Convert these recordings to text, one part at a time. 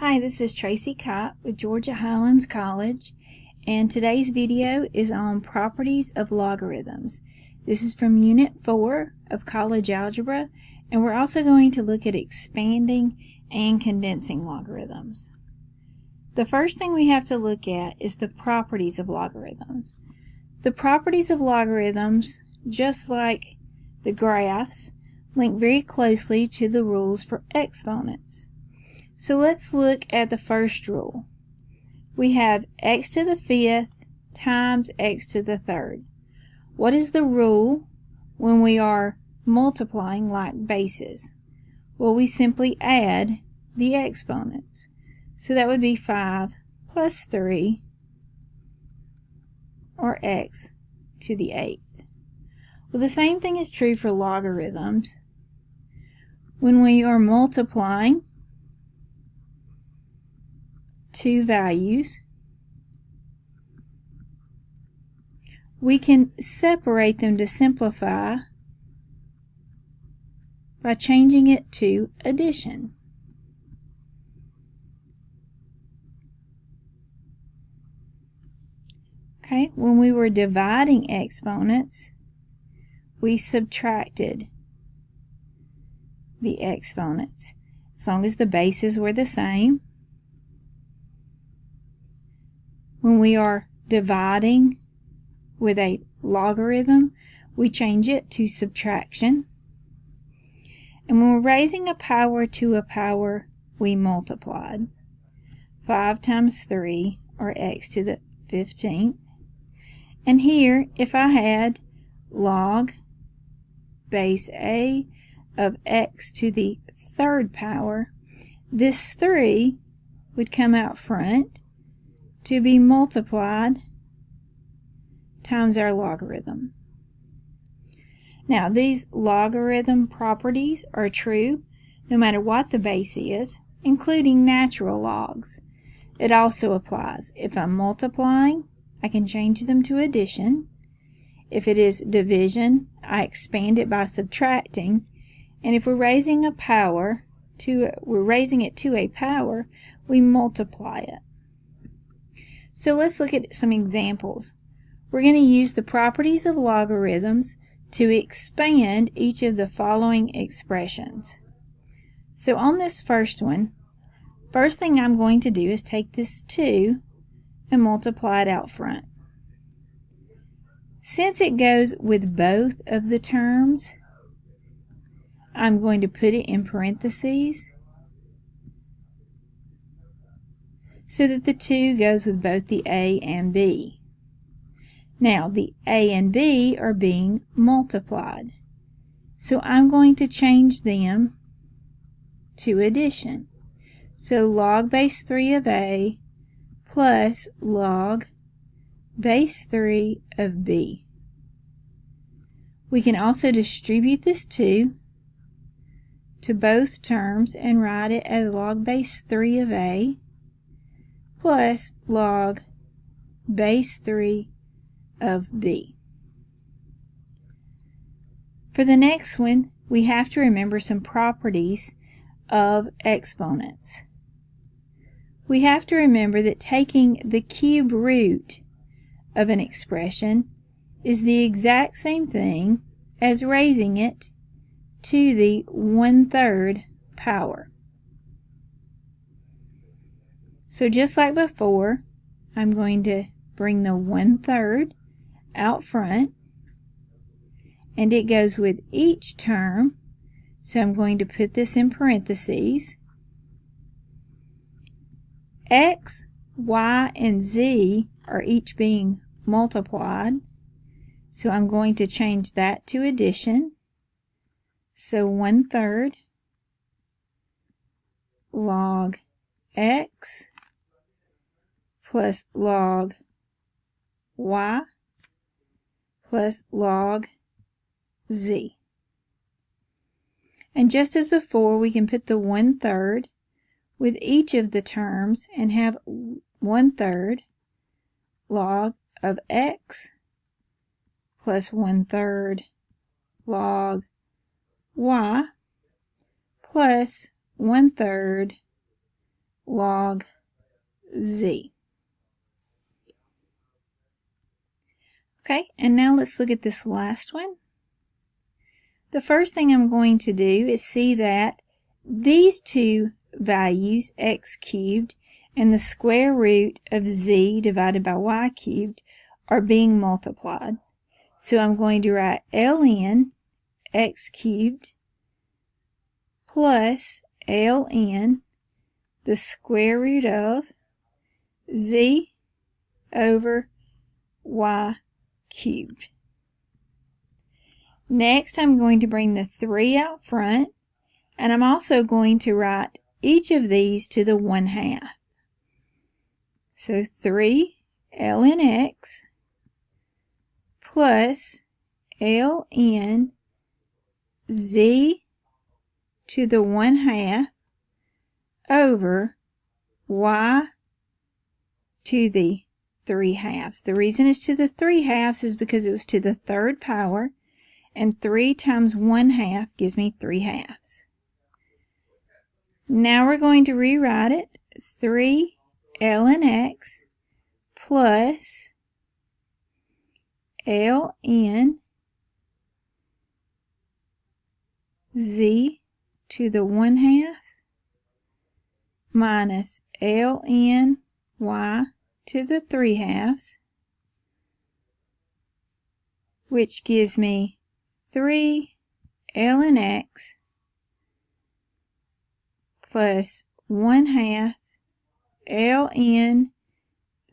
Hi, this is Tracy Kopp with Georgia Highlands College, and today's video is on properties of logarithms. This is from Unit 4 of College Algebra, and we're also going to look at expanding and condensing logarithms. The first thing we have to look at is the properties of logarithms. The properties of logarithms, just like the graphs, link very closely to the rules for exponents. So let's look at the first rule. We have x to the fifth times x to the third. What is the rule when we are multiplying like bases? Well, we simply add the exponents. So that would be 5 plus 3, or x to the eighth. Well, the same thing is true for logarithms. When we are multiplying, two values, we can separate them to simplify by changing it to addition. Okay, when we were dividing exponents, we subtracted the exponents. As long as the bases were the same, When we are dividing with a logarithm, we change it to subtraction. And when we're raising a power to a power, we multiplied. 5 times 3, or x to the 15th. And here, if I had log base a of x to the third power, this 3 would come out front to be multiplied times our logarithm. Now these logarithm properties are true no matter what the base is, including natural logs. It also applies if I'm multiplying, I can change them to addition. If it is division, I expand it by subtracting. And if we're raising a power to we're raising it to a power, we multiply it. So let's look at some examples. We're going to use the properties of logarithms to expand each of the following expressions. So on this first one, first thing I'm going to do is take this 2 and multiply it out front. Since it goes with both of the terms, I'm going to put it in parentheses so that the 2 goes with both the A and B. Now, the A and B are being multiplied. So I'm going to change them to addition. So log base 3 of A plus log base 3 of B. We can also distribute this 2 to both terms and write it as log base 3 of A plus log base 3 of b. For the next one, we have to remember some properties of exponents. We have to remember that taking the cube root of an expression is the exact same thing as raising it to the one-third power. So just like before, I'm going to bring the one-third out front and it goes with each term. So I'm going to put this in parentheses. X, Y, and Z are each being multiplied. So I'm going to change that to addition. So one-third log X plus log y plus log z. And just as before, we can put the one-third with each of the terms and have one-third log of x plus one-third log y plus one-third log z. Okay, and now let's look at this last one. The first thing I'm going to do is see that these two values, x cubed and the square root of z divided by y cubed, are being multiplied. So I'm going to write ln x cubed plus ln the square root of z over y cubed. Next, I'm going to bring the 3 out front, and I'm also going to write each of these to the 1 half. So 3 ln x plus ln z to the 1 half over y to the 3 halves. The reason it's to the 3 halves is because it was to the third power, and 3 times 1 half gives me 3 halves. Now we're going to rewrite it. 3 ln x plus ln z to the 1 half minus ln y to the 3 halves, which gives me 3 ln x plus 1 half ln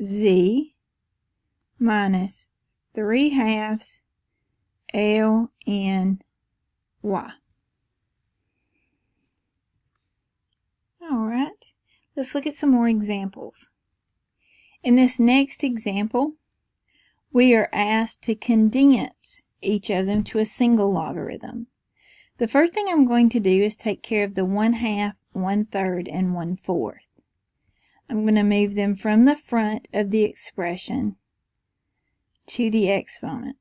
z minus 3 halves ln y. All right, let's look at some more examples. In this next example, we are asked to condense each of them to a single logarithm. The first thing I'm going to do is take care of the 1 half, 1 third, and 1 fourth. I'm going to move them from the front of the expression to the exponent.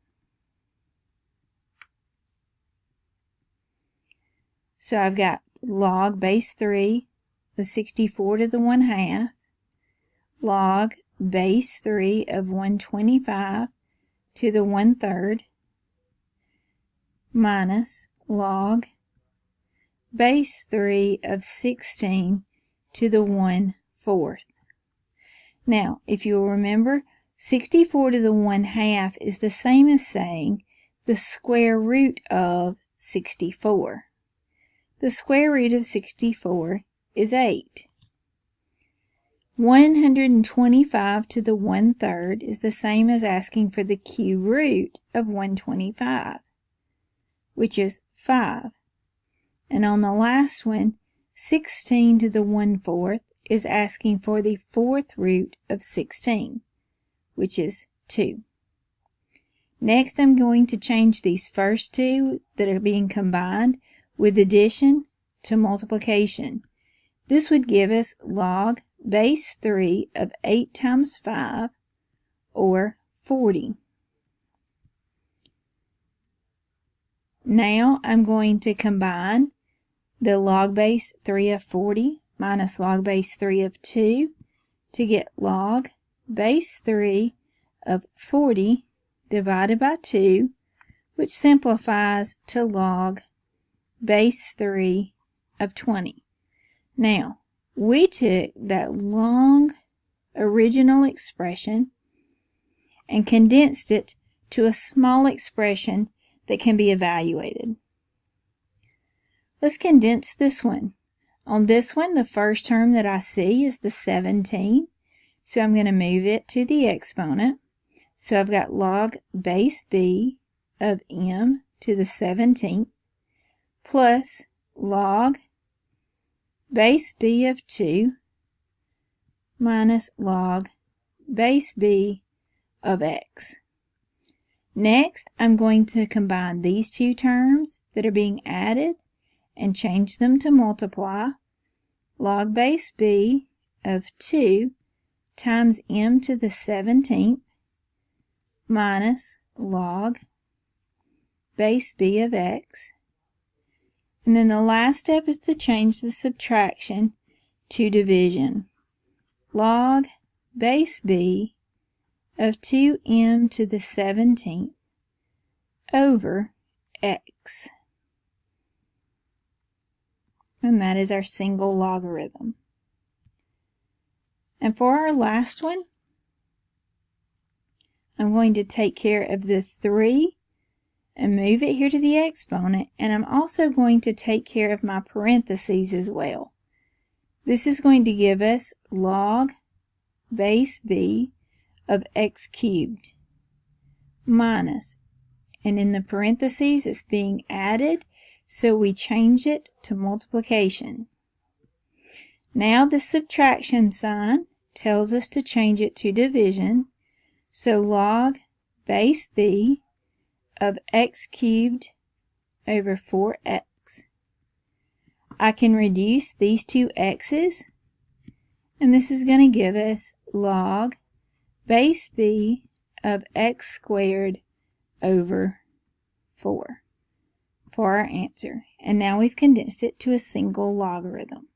So I've got log base 3 the 64 to the 1 half, log base 3 of 125 to the 1 third, minus log base 3 of 16 to the 1 fourth. Now, if you'll remember, 64 to the 1 half is the same as saying the square root of 64. The square root of 64 is 8. 125 to the 1 third is the same as asking for the cube root of 125, which is 5. And on the last one, 16 to the 1 fourth is asking for the fourth root of 16, which is 2. Next, I'm going to change these first two that are being combined with addition to multiplication. This would give us log base 3 of 8 times 5, or 40. Now I'm going to combine the log base 3 of 40 minus log base 3 of 2 to get log base 3 of 40 divided by 2, which simplifies to log base 3 of 20. Now, we took that long original expression and condensed it to a small expression that can be evaluated. Let's condense this one. On this one, the first term that I see is the 17. So I'm going to move it to the exponent. So I've got log base b of m to the 17th plus log base b of 2 minus log base b of x. Next, I'm going to combine these two terms that are being added and change them to multiply. Log base b of 2 times m to the 17th minus log base b of x and then the last step is to change the subtraction to division. Log base b of 2m to the 17th over x. And that is our single logarithm. And for our last one, I'm going to take care of the 3 and move it here to the exponent, and I'm also going to take care of my parentheses as well. This is going to give us log base b of x cubed minus, and in the parentheses it's being added, so we change it to multiplication. Now the subtraction sign tells us to change it to division, so log base b of x cubed over 4x. I can reduce these two x's, and this is going to give us log base b of x squared over 4 for our answer. And now we've condensed it to a single logarithm.